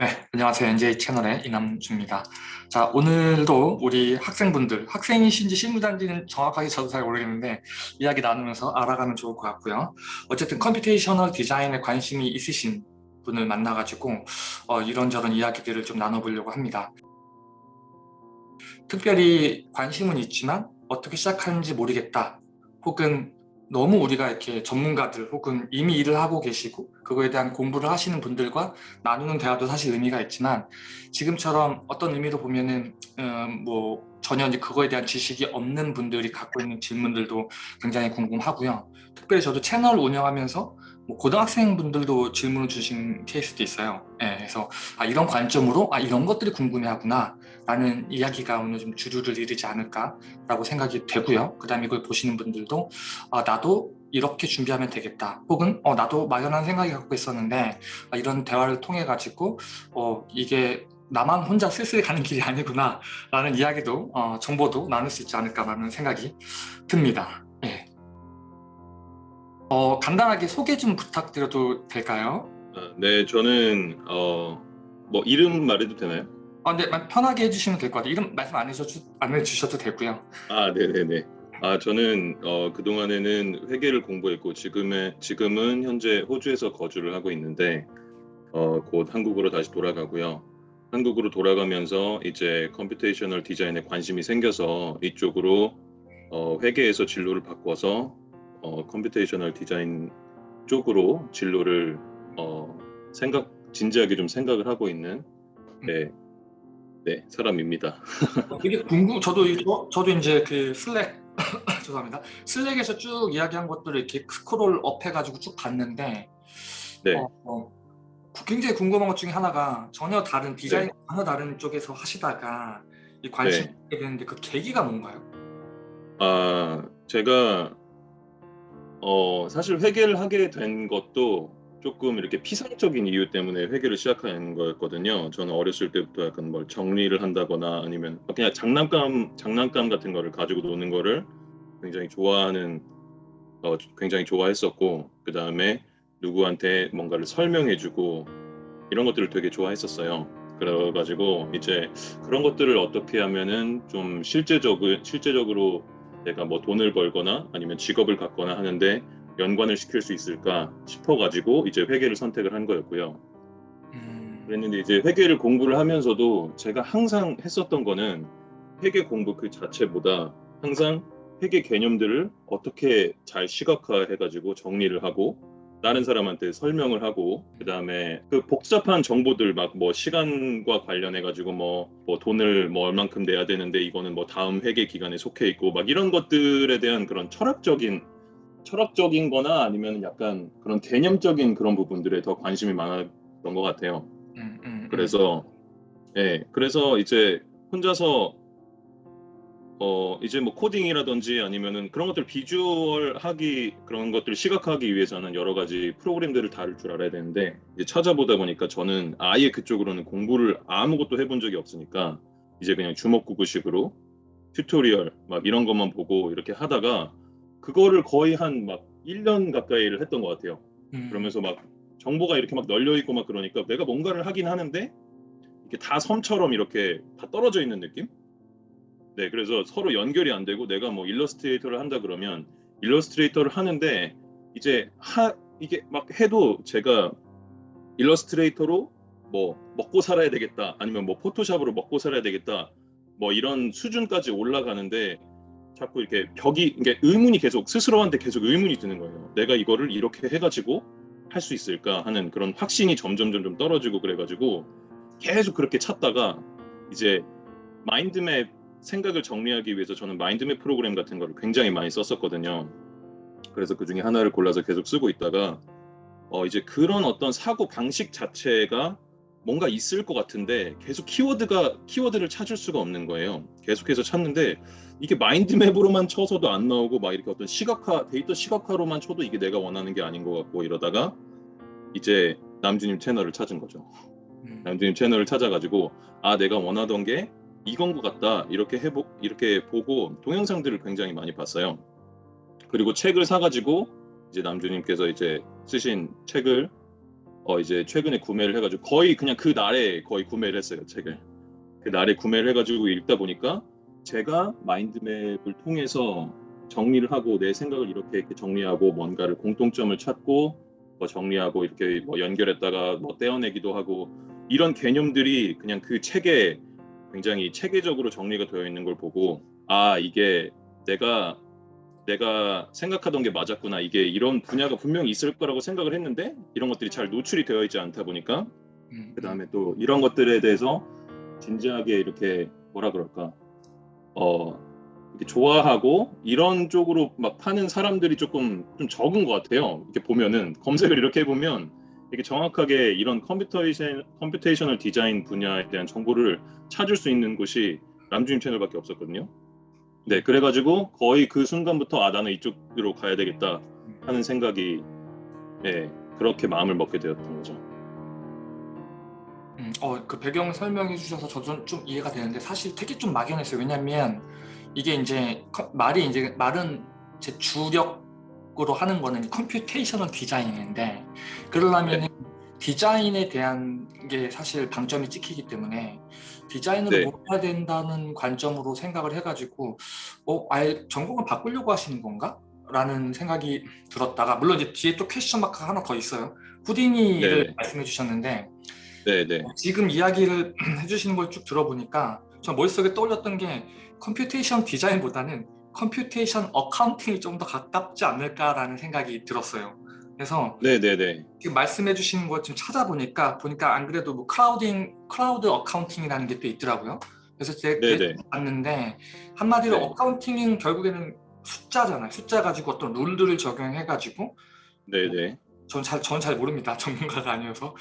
네, 안녕하세요. NJ 채널의 이남주입니다. 자, 오늘도 우리 학생분들, 학생이신지 실무잔지는 정확하게 저도 잘 모르겠는데 이야기 나누면서 알아가면 좋을 것 같고요. 어쨌든 computational 디자인에 관심이 있으신 분을 만나가지고 어, 이런저런 이야기들을 좀 나눠보려고 합니다. 특별히 관심은 있지만 어떻게 시작하는지 모르겠다. 혹은 너무 우리가 이렇게 전문가들 혹은 이미 일을 하고 계시고 그거에 대한 공부를 하시는 분들과 나누는 대화도 사실 의미가 있지만 지금처럼 어떤 의미로 보면은 음, 뭐 전혀 이제 그거에 대한 지식이 없는 분들이 갖고 있는 질문들도 굉장히 궁금하고요. 특별히 저도 채널 운영하면서 뭐 고등학생분들도 질문을 주신 케이스도 있어요. 네, 그래서 아, 이런 관점으로 아 이런 것들이 궁금해하구나 라는 이야기가 오늘 좀 주류를 이루지 않을까라고 생각이 되고요. 그 다음에 이걸 보시는 분들도 아, 나도 이렇게 준비하면 되겠다. 혹은 어, 나도 막연한 생각이 갖고 있었는데 아, 이런 대화를 통해 가지고 어, 이게 나만 혼자 쓸쓸히 가는 길이 아니구나 라는 이야기도 어, 정보도 나눌 수 있지 않을까라는 생각이 듭니다. 네. 어, 간단하게 소개 좀 부탁드려도 될까요? 아, 네, 저는 어, 뭐 이름 말해도 되나요? 아, 네, 편하게 해주시면 될 것 같아요. 이름 말씀 안 해주셔도, 안 해주셔도 되고요. 아, 네네네. 아, 저는 어, 그 동안에는 회계를 공부했고 지금의, 지금은 현재 호주에서 거주를 하고 있는데 어, 곧 한국으로 다시 돌아가고요. 한국으로 돌아가면서 이제 computational 디자인에 관심이 생겨서 이쪽으로 어, 회계에서 진로를 바꿔서 어, computational 디자인 쪽으로 진로를 어, 생각 진지하게 좀 생각을 하고 있는 네, 네, 사람입니다. 되게 궁금, 저도, 저, 저도 이제 그 Slack, 죄송합니다. Slack에서 쭉 이야기한 것들을 이렇게 scroll up 해가지고 쭉 봤는데, 네. 어, 어, 굉장히 궁금한 것 중에 하나가 전혀 다른 디자인, 네. 전혀 다른 쪽에서 하시다가 이 관심이 네. 있게 되는데 그 계기가 뭔가요? 아, 제가 어, 사실 회계를 하게 된 것도 조금 이렇게 피상적인 이유 때문에 회계를 시작한 거였거든요. 저는 어렸을 때부터 약간 뭘 정리를 한다거나 아니면 그냥 장난감 장난감 같은 거를 가지고 노는 거를 굉장히 좋아하는 어, 굉장히 좋아했었고 그 다음에 누구한테 뭔가를 설명해주고 이런 것들을 되게 좋아했었어요. 그래가지고 이제 그런 것들을 어떻게 하면은 좀 실제적으로 실제적으로 내가 뭐 돈을 벌거나 아니면 직업을 갖거나 하는데 연관을 시킬 수 있을까 싶어가지고 이제 회계를 선택을 한 거였고요. 음... 그랬는데 이제 회계를 공부를 하면서도 제가 항상 했었던 거는 회계 공부 그 자체보다 항상 회계 개념들을 어떻게 잘 시각화해가지고 정리를 하고 다른 사람한테 설명을 하고 그 다음에 그 복잡한 정보들 막 뭐 시간과 관련해 가지고 뭐, 뭐 돈을 뭐 얼만큼 내야 되는데 이거는 뭐 다음 회계 기간에 속해 있고 막 이런 것들에 대한 그런 철학적인 철학적인 거나 아니면 약간 그런 개념적인 그런 부분들에 더 관심이 많았던 것 같아요. 음, 음, 음. 그래서 예, 네, 그래서 이제 혼자서 어 이제 뭐 코딩이라든지 아니면은 그런 것들 visual하기 그런 것들 시각화하기 위해서는 여러 가지 프로그램들을 다룰 줄 알아야 되는데 이제 찾아보다 보니까 저는 아예 그쪽으로는 공부를 아무것도 해본 적이 없으니까 이제 그냥 주먹구구식으로 tutorial 막 이런 것만 보고 이렇게 하다가 그거를 거의 한 막 1년 가까이를 했던 것 같아요. 음. 그러면서 막 정보가 이렇게 막 널려 있고 막 그러니까 내가 뭔가를 하긴 하는데 이게 다 섬처럼 이렇게 다 떨어져 있는 느낌? 네, 그래서 서로 연결이 안 되고 내가 뭐 Illustrator를 한다 그러면 Illustrator를 하는데 이제 하 이게 막 해도 제가 Illustrator로 뭐 먹고 살아야 되겠다 아니면 뭐 Photoshop으로 먹고 살아야 되겠다 뭐 이런 수준까지 올라가는데 자꾸 이렇게 벽이 이게 의문이 계속 스스로한테 계속 의문이 드는 거예요. 내가 이거를 이렇게 해가지고 할 수 있을까 하는 그런 확신이 점점 점점 떨어지고 그래가지고 계속 그렇게 찾다가 이제 mind map 생각을 정리하기 위해서 저는 mind map 프로그램 같은 거를 굉장히 많이 썼었거든요. 그래서 그 중에 하나를 골라서 계속 쓰고 있다가 어 이제 그런 어떤 사고 방식 자체가 뭔가 있을 것 같은데 계속 키워드가 키워드를 찾을 수가 없는 거예요. 계속해서 찾는데 이게 mind map으로만 쳐서도 안 나오고 막 이렇게 어떤 시각화 데이터 시각화로만 쳐도 이게 내가 원하는 게 아닌 것 같고 이러다가 이제 남주님 채널을 찾은 거죠. 음. 남주님 채널을 찾아가지고 아 내가 원하던 게 이건 것 같다 이렇게 해보 이렇게 보고 동영상들을 굉장히 많이 봤어요. 그리고 책을 사가지고 이제 남주님께서 이제 쓰신 책을 어 이제 최근에 구매를 해가지고 거의 그냥 그 날에 거의 구매를 했어요 책을. 그 날에 구매를 해가지고 읽다 보니까 제가 마인드맵을 통해서 정리를 하고 내 생각을 이렇게, 이렇게 정리하고 뭔가를 공통점을 찾고 뭐 정리하고 이렇게 뭐 연결했다가 뭐 떼어내기도 하고 이런 개념들이 그냥 그 책에 굉장히 체계적으로 정리가 되어 있는 걸 보고 아 이게 내가 내가 생각하던 게 맞았구나 이게 이런 분야가 분명히 있을 거라고 생각을 했는데 이런 것들이 잘 노출이 되어 있지 않다 보니까 음, 그 다음에 또 이런 것들에 대해서 진지하게 이렇게 뭐라 그럴까 어 이렇게 좋아하고 이런 쪽으로 막 파는 사람들이 조금 좀 적은 것 같아요. 이렇게 보면은 검색을 이렇게 해보면 이게 정확하게 이런 computation computational 디자인 분야에 대한 정보를 찾을 수 있는 곳이 남주님 채널밖에 없었거든요. 네, 그래가지고 거의 그 순간부터 아 나는 이쪽으로 가야 되겠다 하는 생각이 네, 그렇게 마음을 먹게 되었던 거죠. 음, 어, 그 배경 설명해 주셔서 저도 좀 이해가 되는데 사실 되게 좀 막연했어요. 왜냐면 이게 이제 커- 말이 이제 말은 제 주력 으로 하는 거는 computational 디자인인데 그러려면 디자인에 대한 게 사실 방점이 찍히기 때문에 디자인으로 네. 뭐 해야 된다는 관점으로 생각을 해가지고 어, 아예 전공을 바꾸려고 하시는 건가? 라는 생각이 들었다가 물론 이제 뒤에 또 question mark가 하나 더 있어요. Houdini를 네. 말씀해 주셨는데 네, 네, 지금 이야기를 해주시는 걸 쭉 들어보니까 저 머릿속에 떠올렸던 게 computation 디자인보다는 computation accounting이 좀 더 가깝지 않을까라는 생각이 들었어요. 그래서 네, 네, 네, 지금 말씀해 주시는 거좀 찾아보니까 보니까 안 그래도 뭐 clouding cloud accounting이라는 게 또 있더라고요. 그래서 제가. 봤는데 한마디로 네. accounting은 결국에는 숫자잖아요. 숫자 가지고 어떤 룰들을 적용해 가지고 네, 네, 전 잘, 저는 잘 모릅니다. 전문가가 아니어서.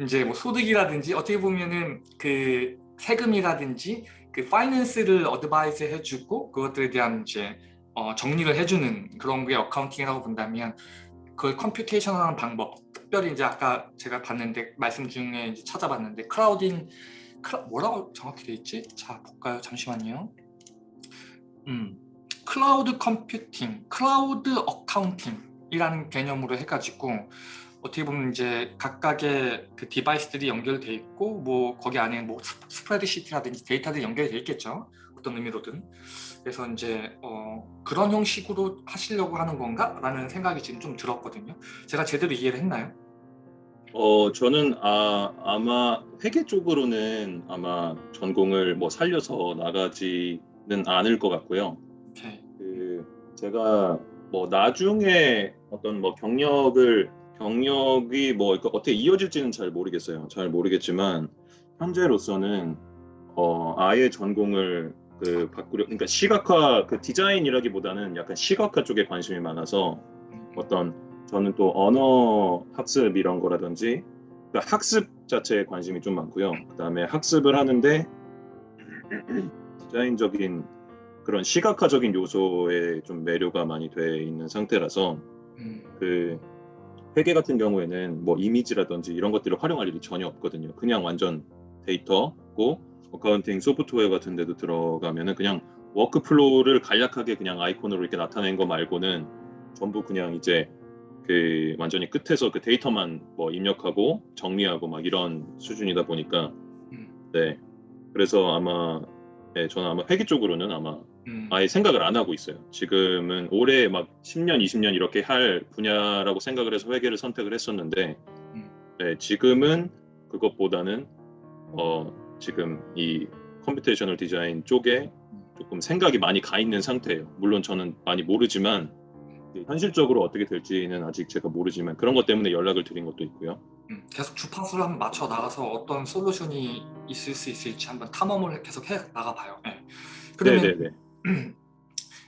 이제 뭐 소득이라든지 어떻게 보면은 그 세금이라든지 그 finance를 advice 해주고 그것들에 대한 이제 어, 정리를 해주는 그런 게 accounting이라고 본다면 그걸 computation하는 방법 특별히 이제 아까 제가 봤는데 말씀 중에 이제 찾아봤는데 clouding clou-, 뭐라고 정확히 돼 있지? 자 볼까요? 잠시만요. 음, cloud computing, cloud accounting이라는 개념으로 해가지고 어떻게 보면 이제 각각의 그 device들이 연결돼 있고 뭐 거기 안에 뭐 s- spreadsheet라든지 데이터들이 연결돼 있겠죠 어떤 의미로든 그래서 이제 어 그런 형식으로 하시려고 하는 건가 라는 생각이 지금 좀 들었거든요 제가 제대로 이해를 했나요? 어, 저는 아, 아마 회계 쪽으로는 아마 전공을 뭐 살려서 나가지는 않을 것 같고요. 오케이 그 제가 뭐 나중에 어떤 뭐 경력을 경력이 뭐 어떻게 이어질지는 잘 모르겠어요. 잘 모르겠지만 현재로서는 어 아예 전공을 그 바꾸려 그러니까 시각화 그 디자인이라기보다는 약간 시각화 쪽에 관심이 많아서 어떤 저는 또 언어 학습 이런 거라든지 그러니까 학습 자체에 관심이 좀 많고요. 그다음에 학습을 하는데 디자인적인 그런 시각화적인 요소에 좀 매료가 많이 돼 있는 상태라서 음, 그 회계 같은 경우에는 뭐 이미지라든지 이런 것들을 활용할 일이 전혀 없거든요. 그냥 완전 데이터고 accounting 소프트웨어 같은 데도 들어가면은 그냥 workflow를 간략하게 그냥 아이콘으로 이렇게 나타낸 거 말고는 전부 그냥 이제 그 완전히 끝에서 그 데이터만 뭐 입력하고 정리하고 막 이런 수준이다 보니까 음, 네 그래서 아마 네 저는 아마 회계 쪽으로는 아마 음, 아예 생각을 안 하고 있어요. 지금은 오래 막 10년, 20년 이렇게 할 분야라고 생각을 해서 회계를 선택을 했었는데, 음. 네, 지금은 그것보다는 어, 지금 이 computational 디자인 쪽에 조금 생각이 많이 가 있는 상태예요. 물론 저는 많이 모르지만 현실적으로 어떻게 될지는 아직 제가 모르지만 그런 것 때문에 연락을 드린 것도 있고요. 음, 계속 주파수를 한번 맞춰 나가서 어떤 solution이 있을 수 있을지 한번 탐험을 계속 해 나가봐요. 네. 그러면 네네네.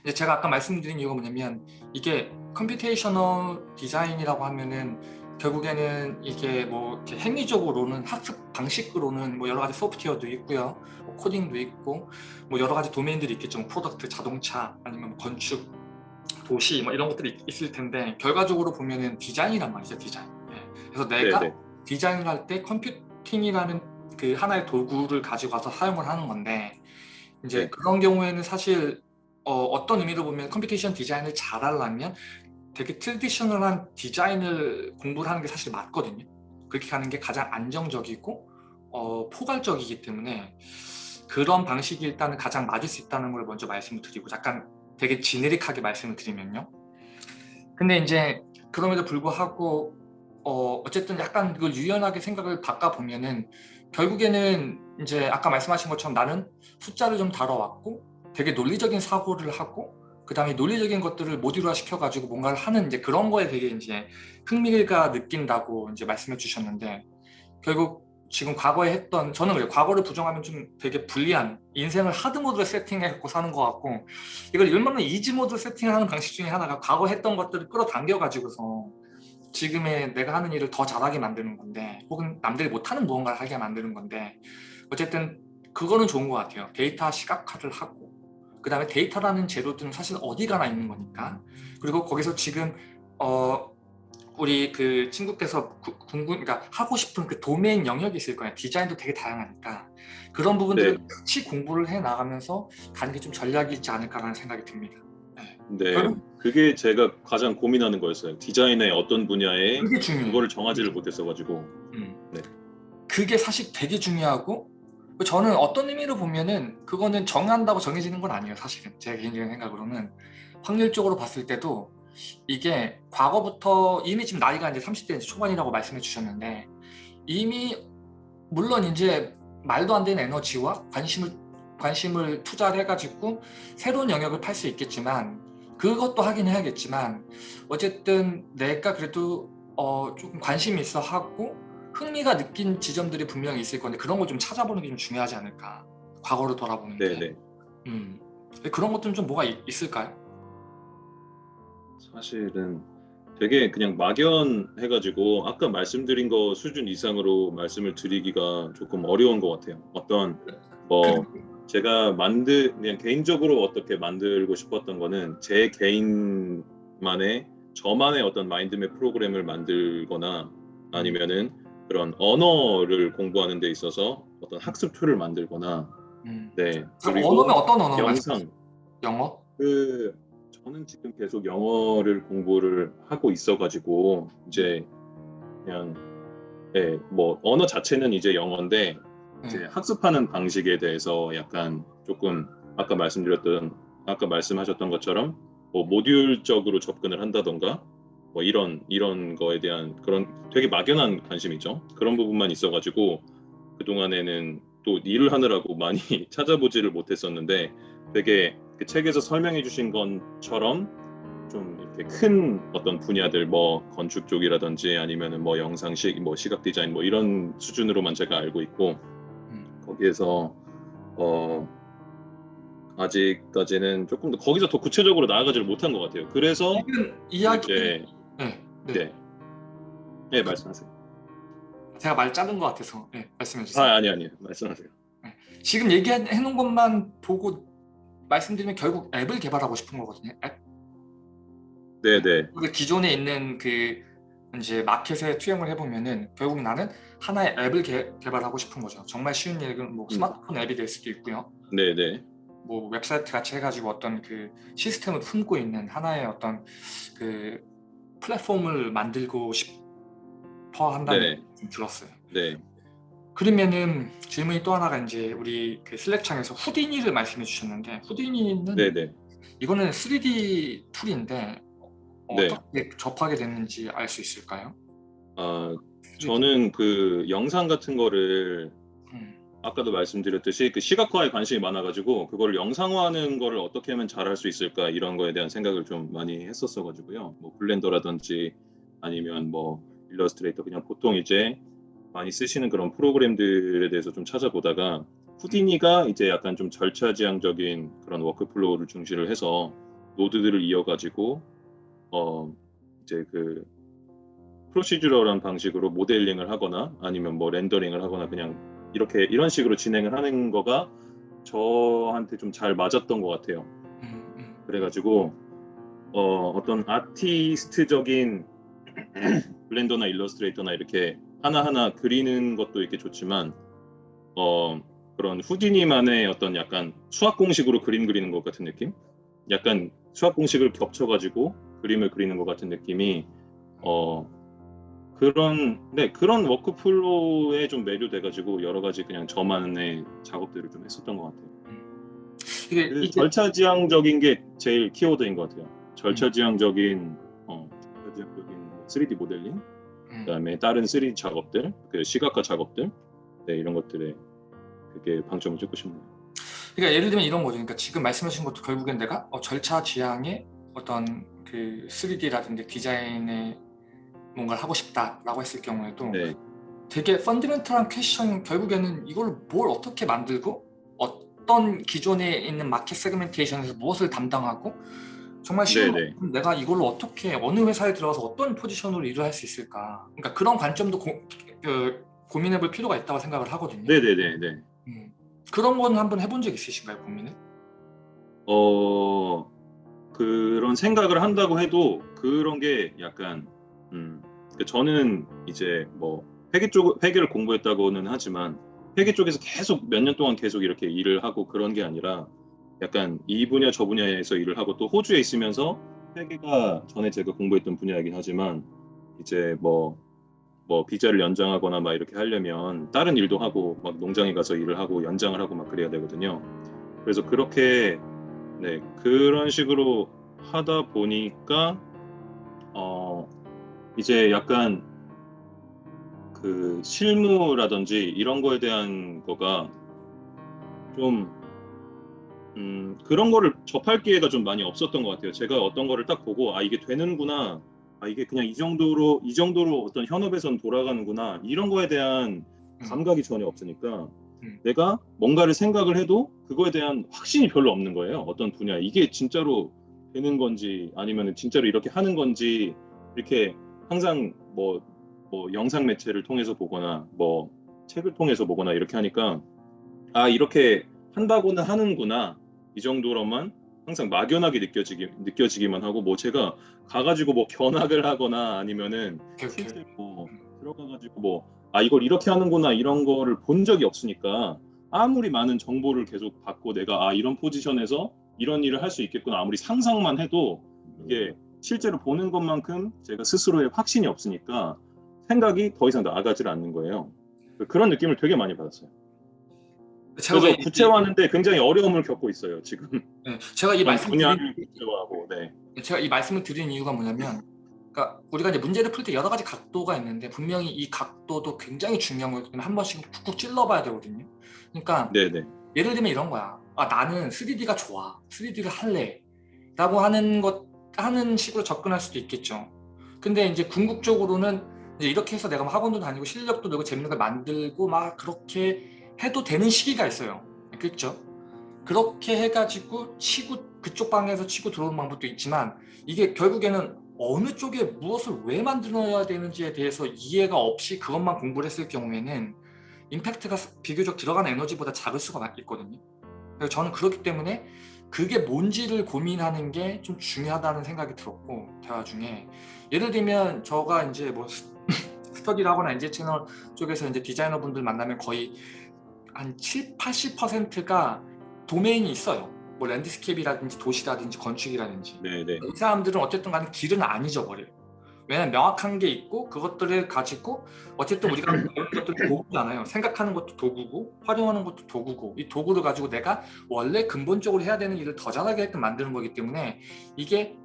이제 제가 아까 말씀드린 이유가 뭐냐면 이게 computational 디자인이라고 하면은 결국에는 이게 뭐 이렇게 행위적으로는 학습 방식으로는 뭐 여러 가지 소프트웨어도 있고요, 뭐 코딩도 있고 뭐 여러 가지 도메인들이 있겠죠, 뭐 product, 자동차 아니면 뭐 건축, 도시 뭐 이런 것들이 있을 텐데 결과적으로 보면은 디자인이란 말이죠, 디자인. 네. 그래서 내가 네네. 디자인을 할 때 computing이라는 그 하나의 도구를 가지고 와서 사용을 하는 건데 이제 네. 그런 경우에는 사실 어, 어떤 의미로 보면 computation 디자인을 잘 하려면 되게 traditional한 디자인을 공부를 하는 게 사실 맞거든요. 그렇게 가는 게 가장 안정적이고 어, 포괄적이기 때문에 그런 방식이 일단은 가장 맞을 수 있다는 걸 먼저 말씀을 드리고 약간 되게 generic하게 말씀을 드리면요. 근데 이제 그럼에도 불구하고 어, 어쨌든 약간 그걸 유연하게 생각을 바꿔보면은 결국에는 이제 아까 말씀하신 것처럼 나는 숫자를 좀 다뤄왔고 되게 논리적인 사고를 하고 그 다음에 논리적인 것들을 모듈화 시켜가지고 뭔가를 하는 이제 그런 거에 되게 이제 흥미가 느낀다고 이제 말씀해 주셨는데 결국 지금 과거에 했던 저는 그래요. 과거를 부정하면 좀 되게 불리한 인생을 하드 모드로 세팅해갖고 사는 것 같고 이걸 일반적으로 이지 모드로 세팅하는 방식 중에 하나가 과거 했던 것들을 끌어당겨 가지고서 지금의 내가 하는 일을 더 잘하게 만드는 건데 혹은 남들이 못하는 무언가를 하게 만드는 건데 어쨌든 그거는 좋은 것 같아요. 데이터 시각화를 하고 그 다음에 데이터라는 재료들은 사실 어디 가나 있는 거니까 그리고 거기서 지금 어 우리 그 친구께서 구- 궁금 그러니까 하고 싶은 그 도메인 영역이 있을 거예요 디자인도 되게 다양하니까 그런 부분들을 네. 같이 공부를 해 나가면서 가는 게 좀 전략이 있지 않을까라는 생각이 듭니다 네, 결국- 그게 제가 가장 고민하는 거였어요. 디자인의 어떤 분야에 그거를 정하지를 못했어 가지고. 음. 네. 그게 사실 되게 중요하고 저는 어떤 의미로 보면은 그거는 정한다고 정해지는 건 아니에요 사실은. 제 개인적인 생각으로는. 확률적으로 봤을 때도 이게 과거부터 이미 지금 나이가 이제 30대 초반이라고 말씀해 주셨는데 이미 물론 이제 말도 안 되는 에너지와 관심을 관심을 투자를 해가지고 새로운 영역을 팔 수 있겠지만 그것도 하긴 해야겠지만 어쨌든 내가 그래도 어 조금 관심이 있어 하고 흥미가 느낀 지점들이 분명히 있을 건데 그런 걸좀 찾아보는 게 좀 중요하지 않을까 과거로 돌아보는 게 네네. 음. 그런 것들은 좀 뭐가 있, 있을까요? 사실은 되게 그냥 막연해가지고 아까 말씀드린 거 수준 이상으로 말씀을 드리기가 조금 어려운 것 같아요. 어떤 뭐 제가 만들 그냥 개인적으로 어떻게 만들고 싶었던 거는 제 개인만의 저만의 어떤 mind map 프로그램을 만들거나 아니면은 그런 언어를 공부하는 데 있어서 어떤 학습 tool을 만들거나 음. 네 그럼 언어면 어떤 언어 영상 영어? 그 저는 지금 계속 영어를 공부를 하고 있어가지고 이제 그냥 예, 뭐 언어 자체는 이제 영어인데 이제 음. 학습하는 방식에 대해서 약간 조금 아까 말씀드렸던 아까 말씀하셨던 것처럼 뭐 모듈적으로 접근을 한다던가 뭐 이런 이런 거에 대한 그런 되게 막연한 관심이죠. 그런 부분만 있어가지고 그 동안에는 또 일을 하느라고 많이 찾아보지를 못했었는데 되게 그 책에서 설명해 주신 것처럼 좀 이렇게 큰 어떤 분야들 뭐 건축 쪽이라든지 아니면은 뭐 영상식 뭐 시각 디자인 뭐 이런 수준으로만 제가 알고 있고 음. 거기에서 어 아직까지는 조금 더 거기서 더 구체적으로 나아가지를 못한 것 같아요. 그래서 이야기 네, 네. 네, 네 말씀하세요. 제가 말 자른 것 같아서 네, 말씀해 주세요. 아 아니 아니 말씀하세요. 지금 얘기해 놓은 것만 보고 말씀드리면 결국 앱을 개발하고 싶은 거거든요. 앱. 네 네 그 기존에 있는 그 이제 마켓에 투영을 해보면은 결국 나는 하나의 앱을 개, 개발하고 싶은 거죠. 정말 쉬운 얘기는 뭐 음. 스마트폰 앱이 될 수도 있고요. 네네 뭐 웹사이트 같이 해가지고 어떤 그 시스템을 품고 있는 하나의 어떤 그 플랫폼을 만들고 싶어 한다는 네. 들었어요. 네 그러면은 질문이 또 하나가 이제 우리 그 슬랙창에서 후디니를 말씀해 주셨는데 후디니는 네네 이거는 3D 툴인데 네. 어떻게 접하게 됐는지 알 수 있을까요? 아 저는 그 영상 같은 거를 음, 아까도 말씀드렸듯이 그 시각화에 관심이 많아가지고 그걸 영상화하는 거를 어떻게 하면 잘할 수 있을까 이런 거에 대한 생각을 좀 많이 했었어가지고요. 뭐 블렌더라든지 아니면 뭐 일러스트레이터 그냥 보통 이제 많이 쓰시는 그런 프로그램들에 대해서 좀 찾아보다가 후디니가 이제 약간 좀 절차지향적인 그런 workflow를 중시를 해서 node들을 이어가지고 어 이제 그 procedural한 방식으로 모델링을 하거나 아니면 뭐 rendering을 하거나 그냥 이렇게 이런 식으로 진행을 하는 거가 저한테 좀 잘 맞았던 것 같아요. 음, 음. 그래가지고 어, 어떤 artist적인 블렌더나 일러스트레이터나 이렇게 하나하나 그리는 것도 이렇게 좋지만 어, 그런 후디니만의 어떤 약간 수학 공식으로 그림 그리는 것 같은 느낌? 약간 수학 공식을 겹쳐가지고 그림을 그리는 것 같은 느낌이 어, 그런 네 그런 워크플로우에 좀 매료돼가지고 여러 가지 그냥 저만의 작업들을 좀 했었던 것 같아요. 이게 그 이게 절차지향적인 게 제일 키워드인 것 같아요. 절차지향적인 어, 절차지향적인 3D 모델링, 음, 그다음에 다른 3D 작업들, 그 시각화 작업들, 네 이런 것들에 그게 방점을 찍고 싶네요. 그러니까 예를 들면 이런 거죠. 그러니까 지금 말씀하신 것도 결국엔 내가 어, 절차 지향의 어떤 그 3D라든지 디자인에 뭔가를 하고 싶다라고 했을 경우에도 네, 되게 fundamental한 question 결국에는 이걸 뭘 어떻게 만들고 어떤 기존에 있는 market segmentation에서 무엇을 담당하고 정말 쉬운 네네. 거, 내가 이걸로 어떻게 어느 회사에 들어가서 어떤 포지션으로 일을 할 수 있을까 그러니까 그런 관점도 고, 그, 고민해 볼 필요가 있다고 생각을 하거든요 네, 네, 네, 네. 음. 그런 건 한번 해본 적 있으신가요 고민을? 어 그런 생각을 한다고 해도 그런 게 약간 음 저는 이제 뭐 회계 쪽 회계를 공부했다고는 하지만 회계 쪽에서 계속 몇 년 동안 계속 이렇게 일을 하고 그런 게 아니라 약간 이 분야 저 분야에서 일을 하고 또 호주에 있으면서 회계가 전에 제가 공부했던 분야이긴 하지만 이제 뭐뭐 비자를 연장하거나 막 이렇게 하려면 다른 일도 하고 막 농장에 가서 일을 하고 연장을 하고 막 그래야 되거든요. 그래서 그렇게 네 그런 식으로 하다 보니까 어 이제 약간 그 실무라든지 이런 거에 대한 거가 좀 음, 그런 거를 접할 기회가 좀 많이 없었던 것 같아요. 제가 어떤 거를 딱 보고 아 이게 되는구나, 아 이게 그냥 이 정도로 이 정도로 어떤 현업에선 돌아가는구나 이런 거에 대한 감각이 전혀 없으니까 음. 내가 뭔가를 생각을 해도 그거에 대한 확신이 별로 없는 거예요. 어떤 분야 이게 진짜로 되는 건지 아니면 진짜로 이렇게 하는 건지 이렇게 항상 뭐, 뭐 영상 매체를 통해서 보거나 뭐 책을 통해서 보거나 이렇게 하니까 아 이렇게 한다고는 하는구나 이 정도로만 항상 막연하게 느껴지기 느껴지기만 하고 뭐 제가 가가지고 뭐 견학을 하거나 아니면은. 실제 뭐 들어가가지고 뭐 아 이걸 이렇게 하는구나 이런 거를 본 적이 없으니까 아무리 많은 정보를 계속 받고 내가 아 이런 포지션에서 이런 일을 할 수 있겠구나 아무리 상상만 해도 이게 실제로 보는 것만큼 제가 스스로의 확신이 없으니까 생각이 더 이상 나아가질 않는 거예요. 그런 느낌을 되게 많이 받았어요. 제가 그래서 왜- 구체화하는데 굉장히 어려움을 겪고 있어요 지금. 네, 제가 이 말씀 분야를 구체화하고 네. 제가 이 말씀을 드린 이유가 뭐냐면 그러니까 우리가 이제 문제를 풀 때 여러 가지 각도가 있는데 분명히 이 각도도 굉장히 중요한 때문에 한 번씩 쿡쿡 찔러봐야 되거든요. 그러니까 네네. 예를 들면 이런 거야. 아 나는 3D가 좋아. 3D를 할래. 라고 하는 것 하는 식으로 접근할 수도 있겠죠. 근데 이제 궁극적으로는 이제 이렇게 해서 내가 막 학원도 다니고 실력도 늘고 재밌는 걸 만들고 막 그렇게 해도 되는 시기가 있어요. 그렇죠? 그렇게 해가지고 치고 그쪽 방에서 치고 들어오는 방법도 있지만 이게 결국에는 어느 쪽에 무엇을 왜 만들어야 되는지에 대해서 이해가 없이 그것만 공부를 했을 경우에는 임팩트가 비교적 들어가는 에너지보다 작을 수가 있거든요. 저는 그렇기 때문에 그게 뭔지를 고민하는 게 좀 중요하다는 생각이 들었고 대화 중에 예를 들면 저가 이제 뭐 스- 스터디를 하거나 NG 채널 쪽에서 이제 디자이너 분들 만나면 거의 한 7, 80%가 domain이 있어요. 뭐 landscape라든지 도시라든지 건축이라든지 네 네. 이 사람들은 어쨌든 간에 길은 안 잊어버려요. 왜냐면 명확한 게 있고 그것들을 가지고 어쨌든 우리가 배우는 것도 도구잖아요. 생각하는 것도 도구고 활용하는 것도 도구고 이 도구를 가지고 내가 원래 근본적으로 해야 되는 일을 더 잘하게끔 만드는 거기 때문에 이게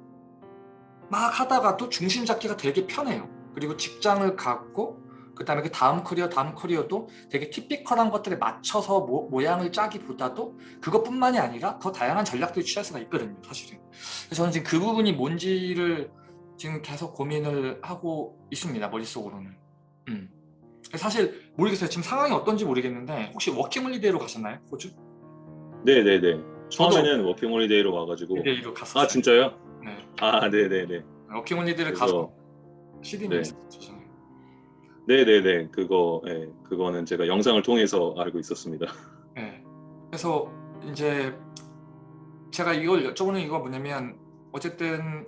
막 하다가도 중심 잡기가 되게 편해요. 그리고 직장을 갖고 그 다음에 그 다음 커리어 다음 커리어도 되게 typical한 것들에 맞춰서 모, 모양을 짜기보다도 그것뿐만이 아니라 더 다양한 전략들을 취할 수가 있거든요 사실은 그래서 저는 지금 그 부분이 뭔지를 지금 계속 고민을 하고 있습니다 머릿속으로는 음. 사실 모르겠어요 지금 상황이 어떤지 모르겠는데 혹시 working holiday로 가셨나요 호주? 네네네. 처음에는 working holiday로 와가지고 holiday로 갔었어요 아 진짜요? 네. 아 네네네. working holiday를 가서 시드니에 네. 저는. 네네네. 그거 예 그거는 제가 영상을 통해서 알고 있었습니다. 네. 그래서 이제 제가 이걸 여쭤보는 이유가 뭐냐면 어쨌든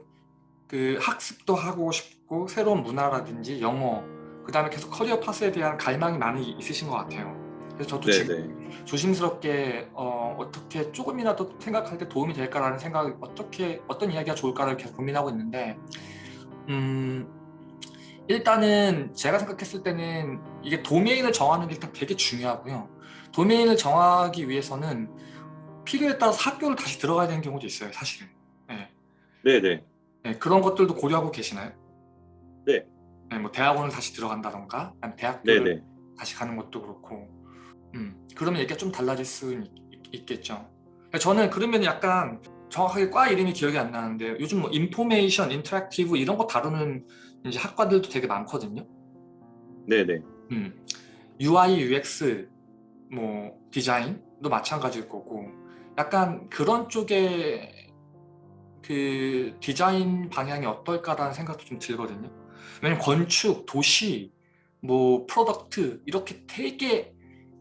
그 학습도 하고 싶고 새로운 문화라든지 영어 그 다음에 계속 career path에 대한 갈망이 많이 있으신 것 같아요. 그래서 저도 지금 네네. 조심스럽게 어, 어떻게 조금이라도 생각할 때 도움이 될까라는 생각 어떻게 어떤 이야기가 좋을까를 계속 고민하고 있는데 음, 일단은 제가 생각했을 때는 이게 도메인을 정하는 게 일단 되게 중요하고요. 도메인을 정하기 위해서는 필요에 따라서 학교를 다시 들어가야 되는 경우도 있어요, 사실은. 네. 네네. 네, 그런 것들도 고려하고 계시나요? 네. 네, 뭐 대학원을 다시 들어간다던가, 대학교를 네네. 다시 가는 것도 그렇고, 음, 그러면 얘기가 좀 달라질 수 있 겠죠. 저는 그러면 약간 정확하게 과 이름이 기억이 안 나는데 요즘 뭐 information, interactive 이런 거 다루는 이제 학과들도 되게 많거든요. 네네. 음, UI, UX, 뭐 디자인도 마찬가지일 거고 약간 그런 쪽에 그 디자인 방향이 어떨까라는 생각도 좀 들거든요. 왜냐면 건축, 도시, 뭐 product 이렇게 되게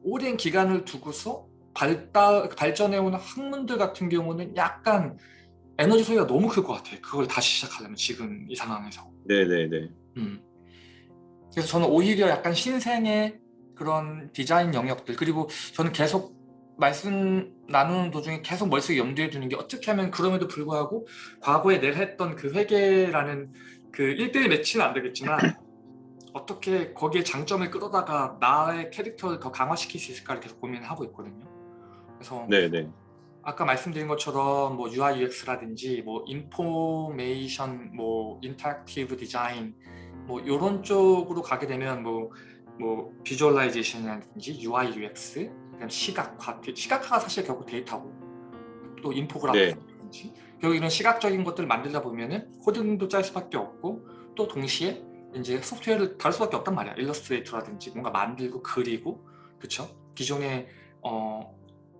오랜 기간을 두고서 발달, 발전해오는 학문들 같은 경우는 약간 에너지 소비가 너무 클 것 같아요. 그걸 다시 시작하려면 지금 이 상황에서. 네네네. 음. 그래서 저는 오히려 약간 신생의 그런 디자인 영역들 그리고 저는 계속 말씀 나누는 도중에 계속 머릿속에 염두에 두는 게 어떻게 하면 그럼에도 불구하고 과거에 내가 했던 그 회계라는 그 1대1 매치는 안 되겠지만 어떻게 거기에 장점을 끌어다가 나의 캐릭터를 더 강화시킬 수 있을까를 계속 고민하고 있거든요. 그래서 네네. 아까 말씀드린 것처럼 뭐 UI UX라든지 뭐 information 뭐 interactive design 뭐 이런 쪽으로 가게 되면 뭐뭐 visualization이라든지 UI UX 그다음 시각화 시각화가 사실 결국 데이터고 또 infography라든지 네. 결국 이런 시각적인 것들을 만들다 보면은 코딩도 짤 수밖에 없고 또 동시에 이제 소프트웨어를 다룰 수밖에 없단 말이야 일러스트레이터라든지 뭔가 만들고 그리고 그쵸 기존의 어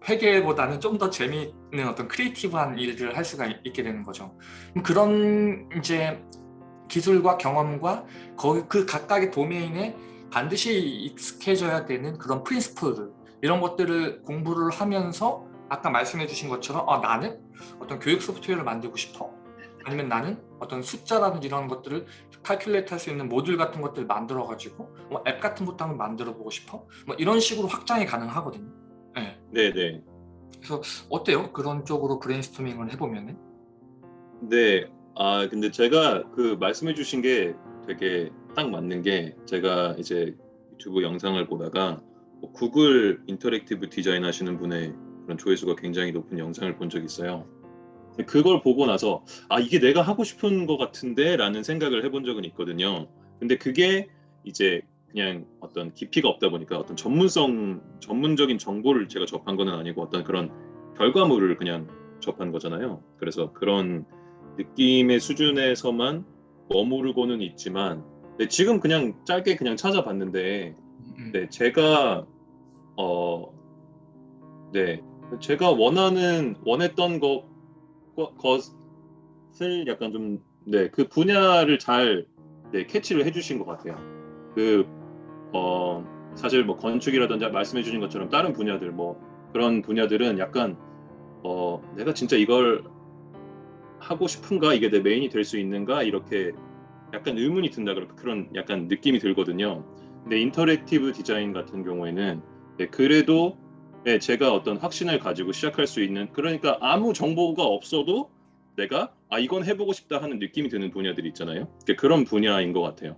회계보다는 좀 더 재미있는 어떤 creative한 일들을 할 수가 있게 되는 거죠. 그런 이제 기술과 경험과 그 각각의 도메인에 반드시 익숙해져야 되는 그런 프린스플 이런 것들을 공부를 하면서 아까 말씀해 주신 것처럼 아, 나는 어떤 교육 소프트웨어를 만들고 싶어 아니면 나는 어떤 숫자라든지 이런 것들을 칼큘레이트 할 수 있는 모듈 같은 것들을 만들어 가지고 뭐 앱 같은 것도 한번 만들어 보고 싶어 뭐 이런 식으로 확장이 가능하거든요 네. 네네. 그래서 어때요? 그런 쪽으로 브레인스토밍을 해보면은 네. 아 근데 제가 그 말씀해 주신 게 되게 딱 맞는 게 제가 이제 유튜브 영상을 보다가 뭐 구글 interactive 디자인 하시는 분의 그런 조회수가 굉장히 높은 영상을 본 적이 있어요. 그걸 보고 나서 아 이게 내가 하고 싶은 것 같은데 라는 생각을 해본 적은 있거든요. 근데 그게 이제 그냥 어떤 깊이가 없다 보니까 어떤 전문성 전문적인 정보를 제가 접한 거는 아니고 어떤 그런 결과물을 그냥 접한 거잖아요. 그래서 그런 느낌의 수준에서만 머무르고는 있지만 네, 지금 그냥 짧게 그냥 찾아봤는데 음, 네 제가 어 네 제가 원하는 원했던 것 것을 약간 좀 네 그 분야를 잘 네, 캐치를 해주신 것 같아요. 그 어, 사실 뭐 건축이라든지 말씀해 주신 것처럼 다른 분야들 뭐 그런 분야들은 약간 어, 내가 진짜 이걸 하고 싶은가 이게 내 메인이 될 수 있는가 이렇게 약간 의문이 든다 그런 약간 느낌이 들거든요. 근데 interactive 디자인 같은 경우에는 네, 그래도 네, 제가 어떤 확신을 가지고 시작할 수 있는 그러니까 아무 정보가 없어도 내가 아 이건 해보고 싶다 하는 느낌이 드는 분야들이 있잖아요. 그런 분야인 것 같아요.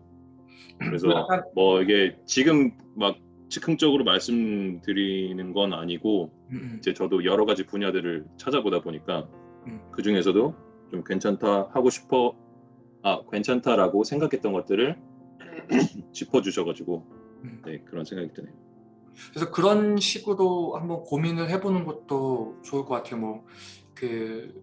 그래서 뭐 이게 지금 막 즉흥적으로 말씀드리는 건 아니고 음, 음. 이제 저도 여러 가지 분야들을 찾아보다 보니까 음. 그 중에서도 좀 괜찮다 하고 싶어 아 괜찮다라고 생각했던 것들을 짚어주셔가지고 음. 네 그런 생각이 드네요. 그래서 그런 식으로 한번 고민을 해보는 것도 좋을 것 같아요. 뭐그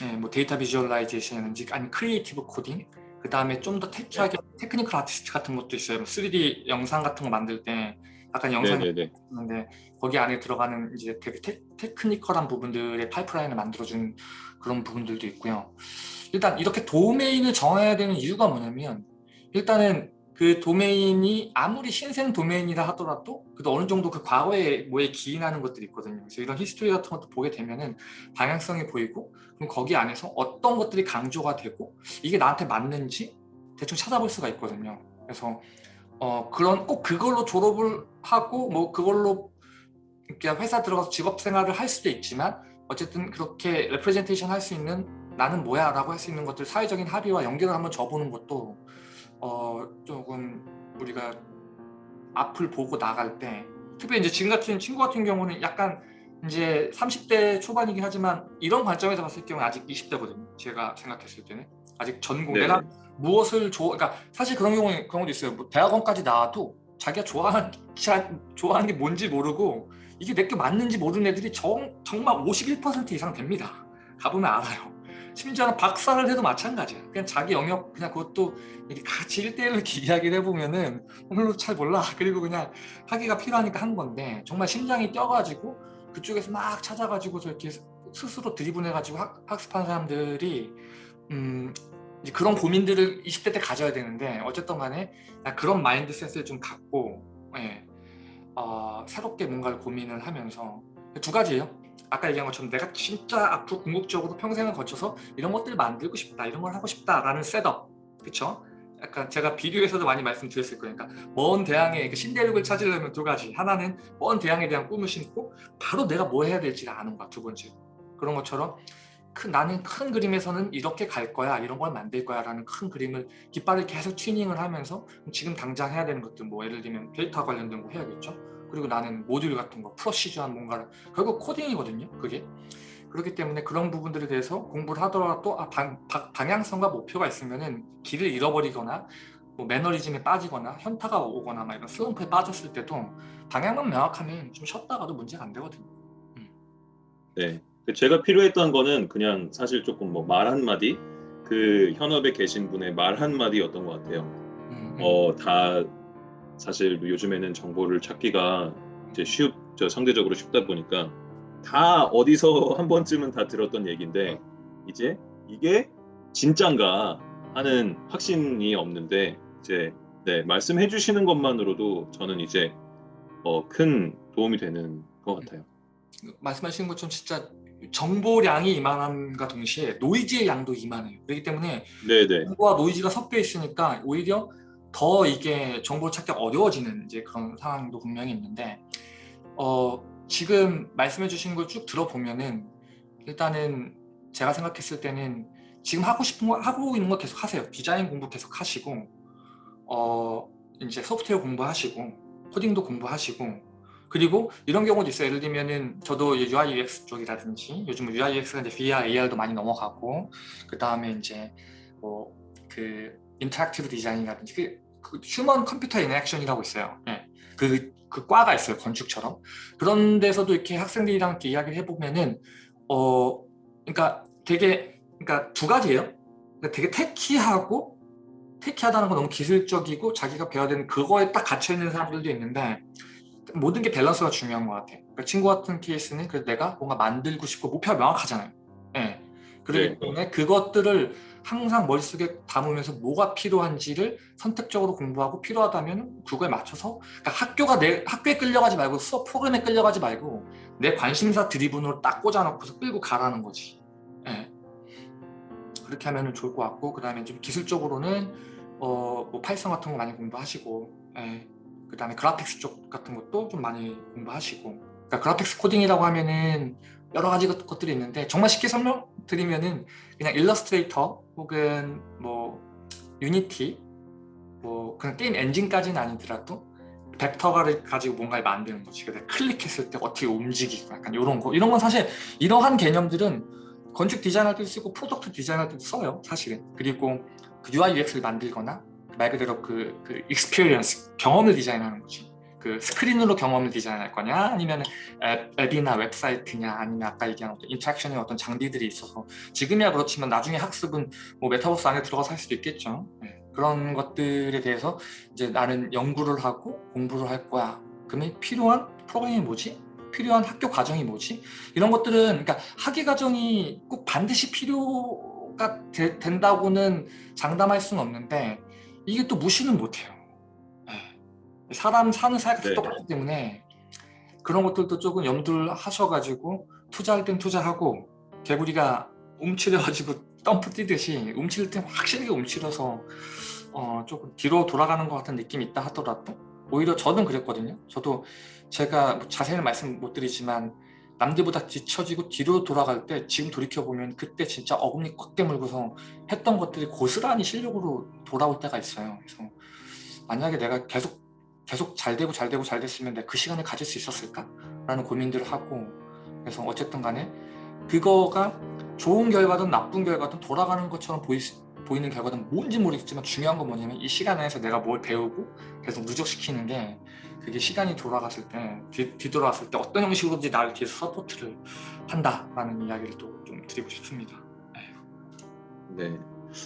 네, 뭐 data visualization인지 아니 creative coding 그 다음에 좀 더 tech하게 technical artist 같은 것도 있어요. 뭐 3D 영상 같은 거 만들 때 약간 영상이 네네네 있는데 거기 안에 들어가는 이제 되게 테, technical한 부분들의 파이프라인을 만들어준 그런 부분들도 있고요. 일단 이렇게 도메인을 정해야 되는 이유가 뭐냐면 일단은 그 도메인이 아무리 신생 도메인이라 하더라도 그래도 어느 정도 그 과거에 뭐에 기인하는 것들이 있거든요. 그래서 이런 히스토리 같은 것도 보게 되면은 방향성이 보이고 그럼 거기 안에서 어떤 것들이 강조가 되고 이게 나한테 맞는지 대충 찾아볼 수가 있거든요. 그래서 어 그런 꼭 그걸로 졸업을 하고 뭐 그걸로 그냥 회사 들어가서 직업 생활을 할 수도 있지만 어쨌든 그렇게 레프레젠테이션 할 수 있는 나는 뭐야 라고 할 수 있는 것들 사회적인 합의와 연결을 한번 줘보는 것도 어 조금 우리가 앞을 보고 나갈 때 특별히 이제 지금 같은 친구 같은 경우는 약간 이제 30대 초반이긴 하지만 이런 관점에서 봤을 경우 아직 20대거든요. 제가 생각했을 때는 아직 전공 네. 내가 무엇을 좋아 그러니까 사실 그런 경우 경우도 있어요. 뭐 대학원까지 나와도 자기가 좋아하는 자- 좋아하는 게 뭔지 모르고 이게 내게 맞는지 모르는 애들이 정, 정말 51% 이상 됩니다. 가보면 알아요. 심지어는 박사를 해도 마찬가지야. 그냥 자기 영역 그냥 그것도 이렇게 같이 1대1로 이렇게 이야기를 해보면은 별로 잘 몰라. 그리고 그냥 하기가 필요하니까 한 건데 정말 심장이 뛰어가지고 그쪽에서 막 찾아가지고서 이렇게 스스로 driven해가지고 학, 학습한 사람들이 음 이제 그런 고민들을 20대 때 가져야 되는데 어쨌든 간에 나 그런 mindset을 좀 갖고 예, 어, 새롭게 뭔가를 고민을 하면서 두 가지예요. 아까 얘기한 것처럼 내가 진짜 앞으로 궁극적으로 평생을 거쳐서 이런 것들을 만들고 싶다, 이런 걸 하고 싶다라는 setup, 그렇죠? 약간 제가 비디오에서도 많이 말씀드렸을 거예요. 그러니까 먼 대항의 그 신대륙을 찾으려면 두 가지. 하나는 먼 대항에 대한 꿈을 심고 바로 내가 뭐 해야 될지를 아는 거야. 두 번째. 그런 것처럼 큰 나는 큰 그림에서는 이렇게 갈 거야, 이런 걸 만들 거야 라는 큰 그림을 깃발을 계속 튜닝을 하면서 지금 당장 해야 되는 것들 뭐 예를 들면 데이터 관련된 거 해야겠죠. 그리고 나는 모듈 같은 거, 프로시저한 뭔가를 결국 코딩이거든요. 그게 그렇기 때문에 그런 부분들에 대해서 공부를 하더라도 아, 방, 방- 방향성과 목표가 있으면은 길을 잃어버리거나 뭐 매너리즘에 빠지거나 현타가 오거나 막 이런 슬럼프에 빠졌을 때도 방향만 명확하면 좀 쉬었다가도 문제가 안 되거든요. 네. 그 제가 필요했던 거는 그냥 사실 조금 뭐 말 한마디 그 현업에 계신 분의 말 한마디였던 것 같아요. 음, 음. 어, 다 사실 요즘에는 정보를 찾기가 이제 쉽, 저 상대적으로 쉽다 보니까 다 어디서 한 번쯤은 다 들었던 얘기인데 이제 이게 진짠가 하는 확신이 없는데 이제 네, 말씀해 주시는 것만으로도 저는 이제 어, 큰 도움이 되는 것 같아요. 말씀하신 것처럼 진짜 정보량이 이만함과 동시에 노이즈의 양도 이만해요. 그렇기 때문에 네, 네. 정보와 노이즈가 섞여 있으니까 오히려 더 이게 정보를 찾기 어려워지는 이제 그런 상황도 분명히 있는데 어, 지금 말씀해 주신 걸 쭉 들어보면은 일단은 제가 생각했을 때는 지금 하고 싶은 거 하고 있는 거 계속 하세요. 디자인 공부 계속 하시고 어, 이제 소프트웨어 공부하시고 코딩도 공부하시고 그리고 이런 경우도 있어요. 예를 들면은 저도 UI UX 쪽이라든지 요즘 UI UX가 이제 VR, AR도 많이 넘어가고 그 다음에 이제 뭐그 interactive 디자인이라든지 그, 그 human computer interaction이라고 있어요. 예. 그, 그 과가 있어요. 건축처럼. 그런 데서도 이렇게 학생들이랑 이렇게 이야기를 해보면은 어 그러니까 되게 그러니까 두 가지예요. 그러니까 되게 테키하고 테키하다는 건 너무 기술적이고 자기가 배워야 되는 그거에 딱 갇혀 있는 사람들도 있는데 모든 게 밸런스가 중요한 것 같아요. 그러니까 친구 같은 케이스는 그래도 내가 뭔가 만들고 싶고 목표가 명확하잖아요. 예. 그렇기 네. 때문에 그것들을 항상 머릿속에 담으면서 뭐가 필요한지를 선택적으로 공부하고 필요하다면 그거에 맞춰서 그러니까 학교가 내 학교에 끌려가지 말고 수업 프로그램에 끌려가지 말고 내 관심사 driven으로 딱 꽂아놓고서 끌고 가라는 거지. 예. 그렇게 하면 좋을 것 같고 그 다음에 좀 기술적으로는 어, 뭐 파이썬 같은 거 많이 공부하시고 예. 그 다음에 그래픽스 쪽 같은 것도 좀 많이 공부하시고 그러니까 그래픽스 코딩이라고 하면은 여러 가지 것- 것들이 있는데 정말 쉽게 설명드리면은 그냥 일러스트레이터 혹은 뭐 유니티 뭐 그냥 게임 엔진까지는 아니더라도 벡터를 가지고 뭔가를 만드는 거지. 그래서 클릭했을 때 어떻게 움직이고 약간 이런 거. 이런 건 사실 이러한 개념들은 건축 디자인할 때도 쓰고 product 디자인할 때도 써요 사실은. 그리고 그 UI UX를 만들거나 말 그대로 그, 그 experience 경험을 디자인하는 거지 그 스크린으로 경험을 디자인할 거냐 아니면 앱, 앱이나 웹사이트냐 아니면 아까 얘기한 어떤 interaction의 어떤 장비들이 있어서 지금이야 그렇지만 나중에 학습은 뭐 메타버스 안에 들어가서 할 수도 있겠죠 네. 그런 것들에 대해서 이제 나는 연구를 하고 공부를 할 거야 그러면 필요한 프로그램이 뭐지? 필요한 학교 과정이 뭐지? 이런 것들은 그러니까 학위 과정이 꼭 반드시 필요가 되- 된다고는 장담할 수는 없는데 이게 또 무시는 못해요 네. 사람 사는 사회가 다 네. 똑같기 때문에 그런 것들도 조금 염두를 하셔가지고 투자할 땐 투자하고 개구리가 움츠려가지고 덤프 뛰듯이 움츠릴 땐 확실하게 움츠려서 어, 조금 뒤로 돌아가는 것 같은 느낌이 있다 하더라도 오히려 저는 그랬거든요. 저도 제가 뭐 자세히는 말씀 못 드리지만 남들보다 뒤처지고 뒤로 돌아갈 때 지금 돌이켜보면 그때 진짜 어금니 꽉 깨물고서 했던 것들이 고스란히 실력으로 돌아올 때가 있어요. 그래서 만약에 내가 계속 계속 잘 되고 잘 되고 잘 됐으면 내가 그 시간을 가질 수 있었을까? 라는 고민들을 하고 그래서 어쨌든 간에 그거가 좋은 결과든 나쁜 결과든 돌아가는 것처럼 보이, 보이는 결과든 뭔지 모르겠지만 중요한 건 뭐냐면 이 시간 안에서 내가 뭘 배우고 계속 누적시키는 게 그게 시간이 돌아갔을 때 뒤, 뒤돌아왔을 때 어떤 형식으로든지 나를 뒤에서 support를 한다라는 이야기를 또 좀 드리고 싶습니다. 네.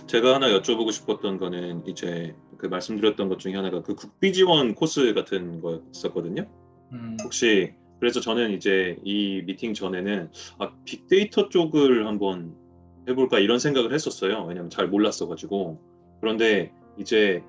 제가 하나 여쭤보고 싶었던 거는 이제 그 말씀드렸던 것 중에 하나가 그 국비 지원 코스 같은 거였었거든요. 음, 혹시 그래서 저는 이제 이 미팅 전에는 아, 빅데이터 쪽을 한번 해볼까 이런 생각을 했었어요. 왜냐면 잘 몰랐어가지고. 그런데 이제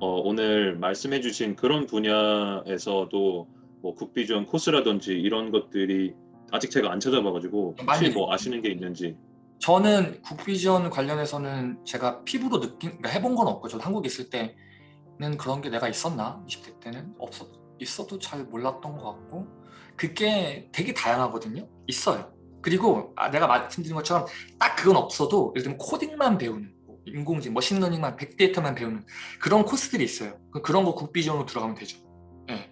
어, 오늘 말씀해주신 그런 분야에서도 뭐 국비 지원 코스라든지 이런 것들이 아직 제가 안 찾아봐가지고 혹시 뭐 아시는 게 있는지. 저는 국비전 관련해서는 제가 피부로 느낀, 그러니까 해본 건 없고 저도 한국에 있을 때는 그런 게 내가 있었나? 20대 때는 없었, 있어도 잘 몰랐던 것 같고 그게 되게 다양하거든요. 있어요. 그리고 아, 내가 말씀드린 것처럼 딱 그건 없어도 예를 들면 코딩만 배우는 뭐 인공지능, 머신러닝만, 빅데이터만 배우는 그런 코스들이 있어요. 그- 그런 거 국비전으로 들어가면 되죠. 예.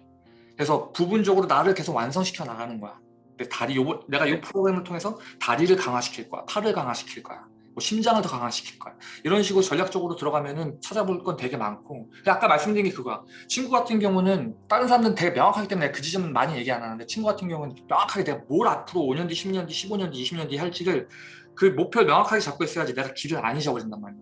그래서 부분적으로 나를 계속 완성시켜 나가는 거야. 내 다리 요 내가 이 프로그램을 통해서 다리를 강화시킬 거야, 팔을 강화시킬 거야, 뭐 심장을 더 강화시킬 거야. 이런 식으로 전략적으로 들어가면은 찾아볼 건 되게 많고. 근데 아까 말씀드린 게 그거야. 친구 같은 경우는 다른 사람들은 되게 명확하기 때문에 그 지점은 많이 얘기 안 하는데 친구 같은 경우는 명확하게 내가 뭘 앞으로 5년 뒤, 10년 뒤, 15년 뒤, 20년 뒤 할지를 그 목표를 명확하게 잡고 있어야지 내가 길을 안 잊어버린단 말이야.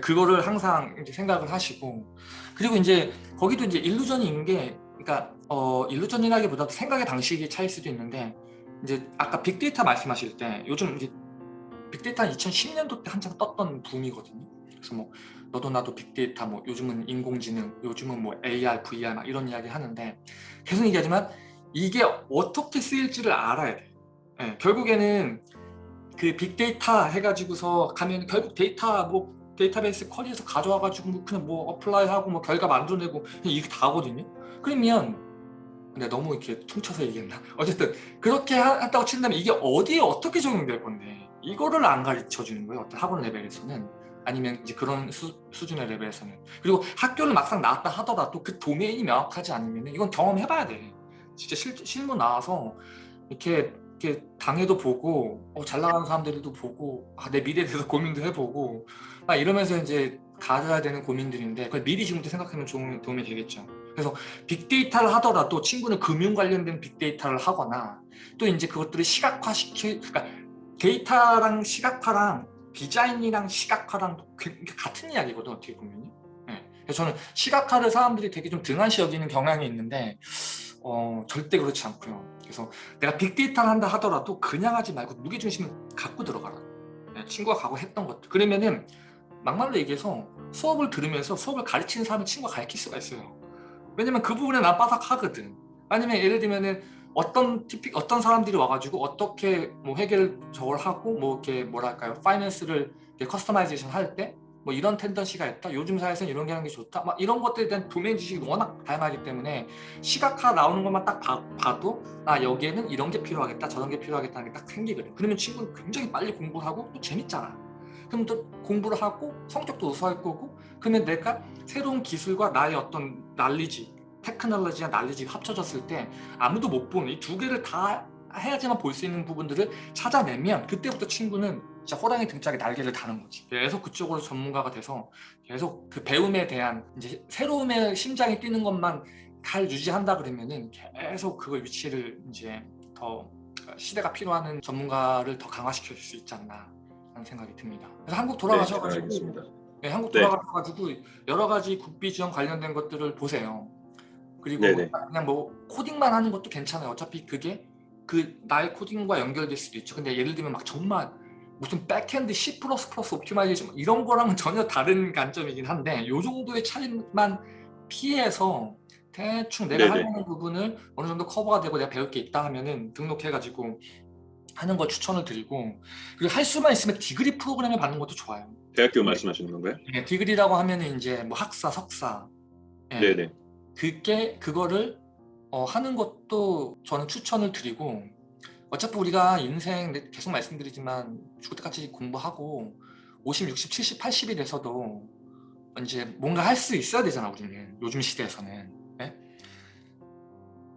그거를 항상 이제 생각을 하시고 그리고 이제 거기도 이제 일루전인 게 그러니까 어 일루전이라기보다 생각의 방식이 차일 수도 있는데 이제 아까 빅데이터 말씀하실 때 요즘 이제 빅데이터는 2010년도 때 한창 떴던 붐이거든요. 그래서 뭐 너도 나도 빅데이터 뭐 요즘은 인공지능 요즘은 뭐 AR, VR 막 이런 이야기 하는데 계속 얘기하지만 이게 어떻게 쓰일지를 알아야 돼. 예, 결국에는 그 빅데이터 해가지고서 가면 결국 데이터 뭐 데이터베이스 query에서 가져와가지고 뭐 그냥 뭐 apply하고 뭐 결과 만들어내고 이게 다거든요. 그러면 근데 너무 이렇게 퉁쳐서 얘기했나? 어쨌든 그렇게 하- 한다고 친다면 이게 어디에 어떻게 적용될 건데 이거를 안 가르쳐 주는 거예요. 어떤 학원 레벨에서는 아니면 이제 그런 수, 수준의 레벨에서는 그리고 학교를 막상 나왔다 하더라도 그 도메인이 명확하지 않으면 이건 경험해봐야 돼. 진짜 실, 실무 나와서 이렇게 이렇게 당해도 보고 어, 잘 나가는 사람들도 보고 아, 내 미래에 대해서 고민도 해보고 아, 이러면서 이제 가져야 되는 고민들인데 그걸 미리 지금부터 생각하면 좋은 도움이 되겠죠. 그래서 빅데이터를 하더라도 친구는 금융 관련된 빅데이터를 하거나 또 이제 그것들을 시각화시킬 그러니까 데이터랑 시각화랑 디자인이랑 시각화랑 그- 같은 이야기거든 어떻게 보면요. 예. 그래서 저는 시각화를 사람들이 되게 좀 등한시 여기는 경향이 있는데 어, 절대 그렇지 않고요. 그래서 내가 빅데이터를 한다 하더라도 그냥 하지 말고 무게중심을 갖고 들어가라. 예, 친구가 가고 했던 것들. 그러면은 막말로 얘기해서 수업을 들으면서 수업을 가르치는 사람은 친구가 가르칠 수가 있어요. 왜냐면 그 부분에 난 빠삭하거든. 아니면 예를 들면은 어떤 typical 어떤 사람들이 와가지고 어떻게 뭐 회계를 저걸 하고 뭐 이렇게 뭐랄까요? finance를 customization 할 때 뭐 이런 tendency가 있다. 요즘 사회에서는 이런 게 하는 게 좋다. 막 이런 것들에 대한 도메인 지식이 워낙 다양하기 때문에 시각화 나오는 것만 딱 봐, 봐도 아 여기에는 이런 게 필요하겠다 저런 게 필요하겠다는 게 딱 생기거든. 그러면 친구는 굉장히 빨리 공부를 하고 또 재밌잖아. 그럼 또 공부를 하고 성적도 우수할 거고 그러면 내가 새로운 기술과 나의 어떤 knowledge 테크놀로지와 난리지 합쳐졌을 때 아무도 못 보는 이 두 개를 다 해야지만 볼 수 있는 부분들을 찾아내면 그때부터 친구는 진짜 호랑이 등짝에 날개를 다는 거지. 계속 그쪽으로 전문가가 돼서 계속 그 배움에 대한 이제 새로움의 심장이 뛰는 것만 잘 유지한다 그러면은 계속 그걸 위치를 이제 더 시대가 필요하는 전문가를 더 강화시켜 줄 수 있지 않나 하는 생각이 듭니다. 그래서 한국 네, 돌아가셔가지고 알겠습니다. 네, 한국 네. 돌아가셔가지고 여러 가지 국비 지원 관련된 것들을 보세요. 그리고 네네. 그냥 뭐 코딩만 하는 것도 괜찮아요. 어차피 그게 그 나의 코딩과 연결될 수도 있죠. 근데 예를 들면 막 정말 무슨 backend C++ optimization 이런 거랑은 전혀 다른 관점이긴 한데 요 정도의 차이만 피해서 대충 내가 네네. 하려는 부분을 어느 정도 커버가 되고 내가 배울 게 있다 하면은 등록해가지고 하는 걸 추천을 드리고 그리고 할 수만 있으면 degree program을 받는 것도 좋아요. 대학교 말씀하시는 건가요? 예, 디그리라고 하면은 이제 뭐 학사, 석사 예, 네네. 그게 그거를 어, 하는 것도 저는 추천을 드리고 어차피 우리가 인생 내- 계속 말씀드리지만 죽을 때까지 공부하고 50, 60, 70, 80이 돼서도 이제 뭔가 할 수 있어야 되잖아 우리는 요즘 시대에서는 예?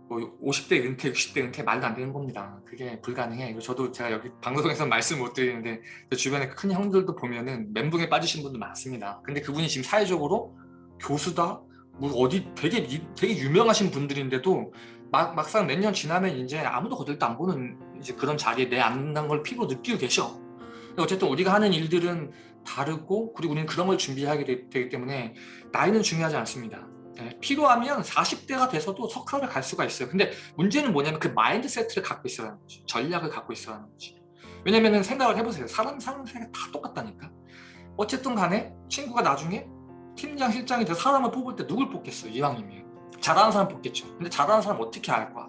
뭐 50대 은퇴, 60대 은퇴 말도 안 되는 겁니다. 그게 불가능해. 저도 제가 여기 방송에서 말씀 못 드리는데 제 주변에 큰 형들도 보면은 멘붕에 빠지신 분들 많습니다. 근데 그분이 지금 사회적으로 교수다, 뭐 어디 되게 이- 되게 유명하신 분들인데도 막, 막상 몇 년 지나면 이제 아무도 거들도 안 보는 이제 그런 자리에 내 앉는 걸 피로 느끼고 계셔. 어쨌든 우리가 하는 일들은 다르고 그리고 우리는 그런 걸 준비하게 되, 되기 때문에 나이는 중요하지 않습니다. 예, 필요하면 40대가 돼서도 석학을 갈 수가 있어요. 근데 문제는 뭐냐면 그 마인드 세트를 갖고 있어야 하는 거지. 전략을 갖고 있어야 하는 거지. 왜냐면은 생각을 해보세요. 사람 사는 생각 다 똑같다니까. 어쨌든 간에 친구가 나중에 팀장, 실장이 돼서 사람을 뽑을 때 누굴 뽑겠어요? 이왕이면. 잘하는 사람 뽑겠죠. 근데 잘하는 사람 어떻게 알 거야?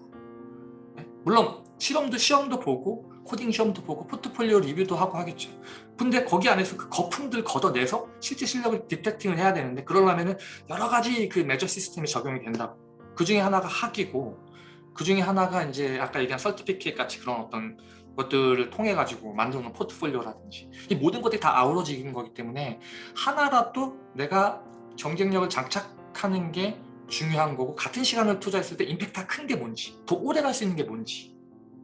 예? 물론 실험도 시험도 보고 코딩 시험도 보고 포트폴리오 리뷰도 하고 하겠죠. 근데 거기 안에서 그 거품들 걷어내서 실제 실력을 디텍팅을 해야 되는데 그러려면 은 여러 가지 그 매저 시스템이 적용이 된다고. 그 중에 하나가 학이고 그 중에 하나가 이제 아까 얘기한 설티피켓 같이 그런 어떤 것들을 통해 가지고 만드는 포트폴리오라든지 이 모든 것들이 다 아우러지는 거기 때문에 하나라도 내가 경쟁력을 장착하는 게 중요한 거고 같은 시간을 투자했을 때 임팩트가 큰 게 뭔지 더 오래 갈 수 있는 게 뭔지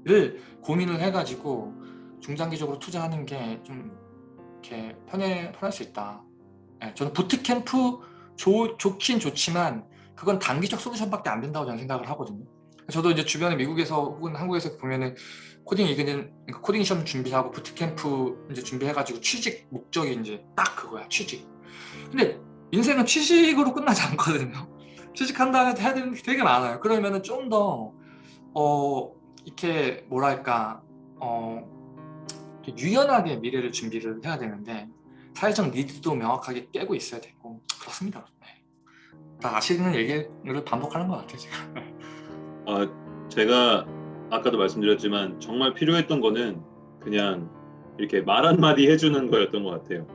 를 고민을 해가지고 중장기적으로 투자하는 게 좀 이렇게 편해, 편할 수 있다. 예, 저는 부트캠프 좋, 좋긴 좋지만 그건 단기적 솔루션밖에 안 된다고 저는 생각을 하거든요. 저도 이제 주변에 미국에서 혹은 한국에서 보면은 코딩 이그는 그러니까 코딩 시험 준비하고 부트캠프 이제 준비해가지고 취직 목적이 이제 딱 그거야 취직. 근데 인생은 취직으로 끝나지 않거든요. 취직한 다음에 해야 되는 게 되게 많아요. 그러면은 좀더 어, 이렇게 뭐랄까 어, 유연하게 미래를 준비를 해야 되는데 사회적 니드도 명확하게 깨고 있어야 되고 그렇습니다. 네. 다 아시는 얘기를 반복하는 것 같아요. 제가. 아, 제가 아까도 말씀드렸지만 정말 필요했던 거는 그냥 이렇게 말 한마디 해주는 거였던 것 같아요.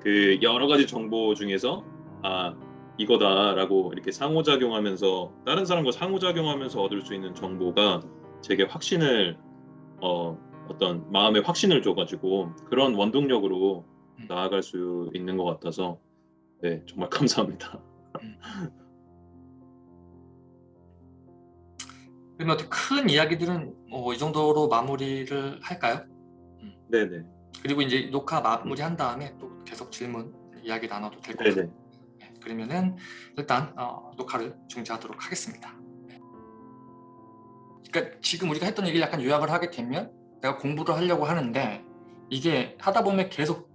그 여러 가지 정보 중에서 아 이거다라고 이렇게 상호작용하면서 다른 사람과 상호작용하면서 얻을 수 있는 정보가 제게 확신을 어, 어떤 마음의 확신을 줘가지고 그런 원동력으로 음. 나아갈 수 있는 것 같아서 네 정말 감사합니다. 그러면 어떻게 큰 이야기들은 어, 이 정도로 마무리를 할까요? 네네 그리고 이제 녹화 마무리한 다음에 또 계속 질문 이야기 나눠도 될 것 같아요. 네, 그러면은 일단 어, 녹화를 중지하도록 하겠습니다. 네. 그러니까 지금 우리가 했던 얘기를 약간 요약을 하게 되면 내가 공부를 하려고 하는데 이게 하다 보면 계속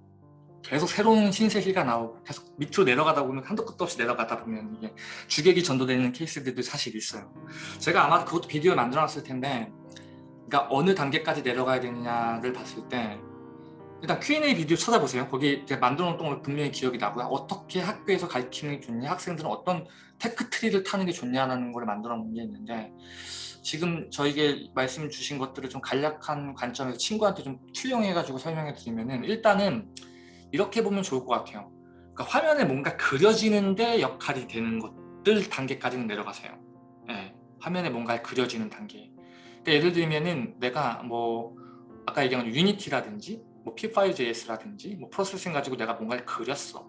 계속 새로운 신세계가 나오고 계속 밑으로 내려가다 보면 한도 끝도 없이 내려가다 보면 이게 주객이 전도되는 케이스들도 사실 있어요. 제가 아마 그것도 비디오 만들어 놨을 텐데 그러니까 어느 단계까지 내려가야 되느냐를 봤을 때 일단 Q&A 비디오 찾아보세요. 거기 제가 만들어 놓은 걸 분명히 기억이 나고요. 어떻게 학교에서 가르치는 게 좋냐, 학생들은 어떤 tech tree를 타는 게 좋냐라는 걸 만들어 놓은 게 있는데 지금 저에게 말씀 주신 것들을 좀 간략한 관점에서 친구한테 좀 투영해가지고 설명해 드리면은 일단은 이렇게 보면 좋을 것 같아요. 그러니까 화면에 뭔가 그려지는데 역할이 되는 것들 단계까지는 내려가세요. 예, 화면에 뭔가 그려지는 단계. 그러니까 예를 들면은 내가 뭐 아까 얘기한 Unity라든지 뭐 P5JS라든지 뭐 Processing 가지고 내가 뭔가를 그렸어.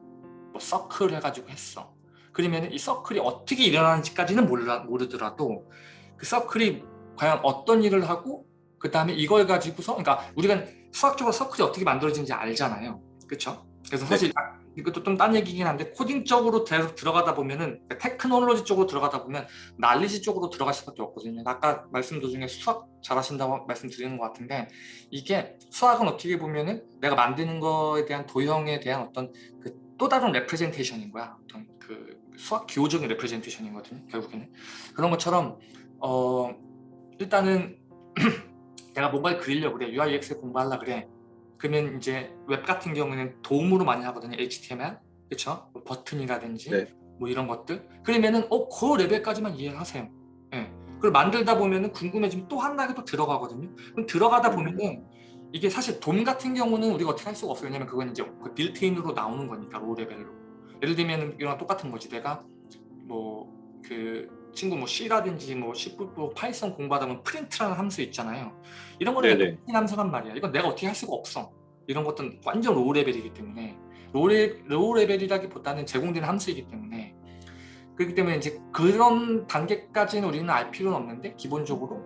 뭐 서클 해가지고 했어. 그러면 이 서클이 어떻게 일어나는지까지는 몰라, 모르더라도 그 서클이 과연 어떤 일을 하고 그 다음에 이걸 가지고서 그러니까 우리가 수학적으로 서클이 어떻게 만들어지는지 알잖아요. 그렇죠? 그래서 사실 이것도 좀 딴 얘기긴 한데 코딩적으로 들어가다 보면은 테크놀로지 쪽으로 들어가다 보면 날리지 쪽으로 들어갈 수밖에 없거든요. 아까 말씀 도중에 수학 잘하신다고 말씀드리는 것 같은데 이게 수학은 어떻게 보면은 내가 만드는 거에 대한 도형에 대한 어떤 그 또 다른 representation인 거야. 어떤 그 수학 기호적인 representation이거든요. 결국에는 그런 것처럼 어 일단은 내가 뭔가를 그리려고 그래 UI UX 공부하려 그래. 그러면 이제 웹 같은 경우는 DOM으로 많이 하거든요. HTML, 그렇죠? 뭐 버튼이라든지 네. 뭐 이런 것들. 그러면은 어, 그 레벨까지만 이해하세요. 예. 그걸 만들다 보면은 궁금해지면 또 한 단계 또 들어가거든요. 그럼 들어가다 보면은 이게 사실 DOM 같은 경우는 우리가 어떻게 할 수가 없어요. 왜냐면 그건 이제 그 built-in으로 나오는 거니까 low level로. 예를 들면 이랑 똑같은 거지. 내가 뭐 그 친구 뭐 C라든지 뭐 C++, Python 공부하다 보면 프린트라는 함수 있잖아요. 이런 거는. 인 함수란 말이야. 이건 내가 어떻게 할 수가 없어. 이런 것들은 완전 low level이기 때문에 low, le, low level이라기보다는 제공되는 함수이기 때문에 그렇기 때문에 이제 그런 단계까지는 우리는 알 필요는 없는데 기본적으로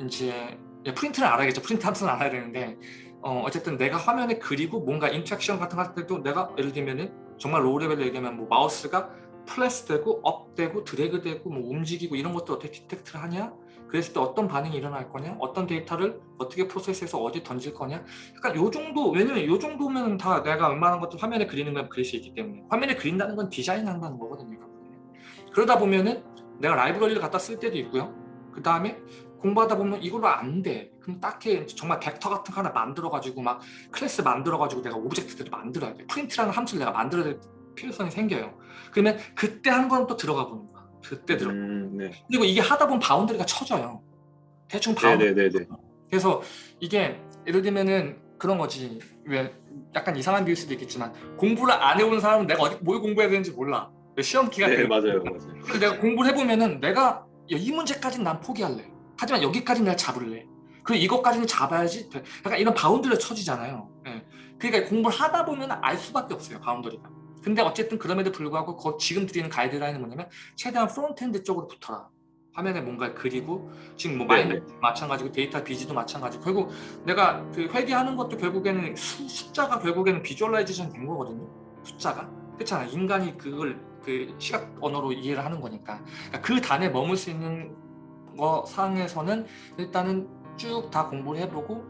이제 예, 프린트는 알아야겠죠. 프린트 함수는 알아야 되는데 어, 어쨌든 내가 화면에 그리고 뭔가 interaction 같은 때도 내가 예를 들면은 정말 low level로 얘기하면 뭐 마우스가 플래스 되고 up 되고 드래그 되고 뭐 움직이고 이런 것도 어떻게 detect를 하냐 그랬을 때 어떤 반응이 일어날 거냐 어떤 데이터를 어떻게 process해서 어디 던질 거냐 약간 요 정도 왜냐면 요 정도면 다 내가 웬만한 것도 화면에 그리는 건 그릴 수 있기 때문에 화면에 그린다는 건 디자인 한다는 거거든요. 그러다 보면은 내가 라이브러리를 갖다 쓸 때도 있고요 그 다음에 공부하다 보면 이걸로 안 돼. 그럼 딱히 정말 벡터 같은 거 하나 만들어가지고 막 클래스 만들어가지고 내가 object들을 만들어야 돼. 프린트라는 함수를 내가 만들어야 될 필요성이 생겨요. 그러면 그때 한번또 들어가 보는 거야. 그때 들어. 음, 네. 그리고 이게 하다 보면 boundary가 쳐져요. 대충 boundary. 네네네네. 그래서 이게 예를 들면은 그런 거지. 왜 약간 이상한 비유일 수도 있겠지만 공부를 안 해온 사람은 내가 어디 뭘 공부해야 되는지 몰라. 왜 시험 기간 네 때 맞아요 맞아요. 그래서 내가 공부를 해보면은 내가 이 문제까지는 난 포기할래. 하지만 여기까지는 내가 잡을래. 그리고 이것까지는 잡아야지. 돼. 약간 이런 boundary를 쳐지잖아요. 예. 그러니까 공부를 하다 보면 알 수밖에 없어요. boundary가. 근데 어쨌든 그럼에도 불구하고 거- 지금 드리는 가이드라인은 뭐냐면 최대한 frontend 쪽으로 붙어라. 화면에 뭔가를 그리고 지금 뭐. 마이너스 마찬가지고 data viz도 마찬가지고 결국 내가 그 회계하는 것도 결국에는 수, 숫자가 결국에는 visualization 된 거거든요. 숫자가 그렇잖아. 인간이 그걸 그 시각 언어로 이해를 하는 거니까 그러니까 그 단에 머물 수 있는 거 상에서는 일단은 쭉 다 공부를 해보고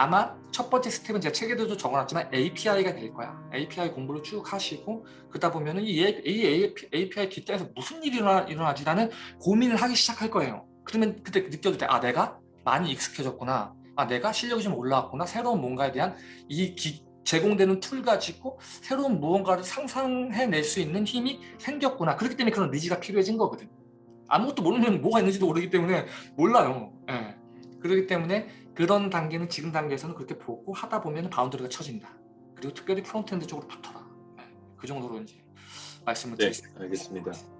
아마 첫 번째 스텝은 제가 책에도 적어놨지만 API가 될 거야. API 공부를 쭉 하시고 그러다 보면 은 이 API 뒷단에서 무슨 일이 일어나, 일어나지라는 고민을 하기 시작할 거예요. 그러면 그때 느껴도 돼. 아 내가 많이 익숙해졌구나. 아 내가 실력이 좀 올라왔구나. 새로운 뭔가에 대한 이 기- 제공되는 툴 가지고 새로운 무언가를 상상해낼 수 있는 힘이 생겼구나. 그렇기 때문에 그런 의지가 필요해진 거거든. 아무것도 모르면 뭐가 있는지도 모르기 때문에 몰라요. 예. 그렇기 때문에 그런 단계는 지금 단계에서는 그렇게 보고 하다 보면 boundary가 쳐진다. 그리고 특별히 frontend 쪽으로 붙어라. 예. 그 정도로 이제 말씀을 네 드리겠습니다. 알겠습니다.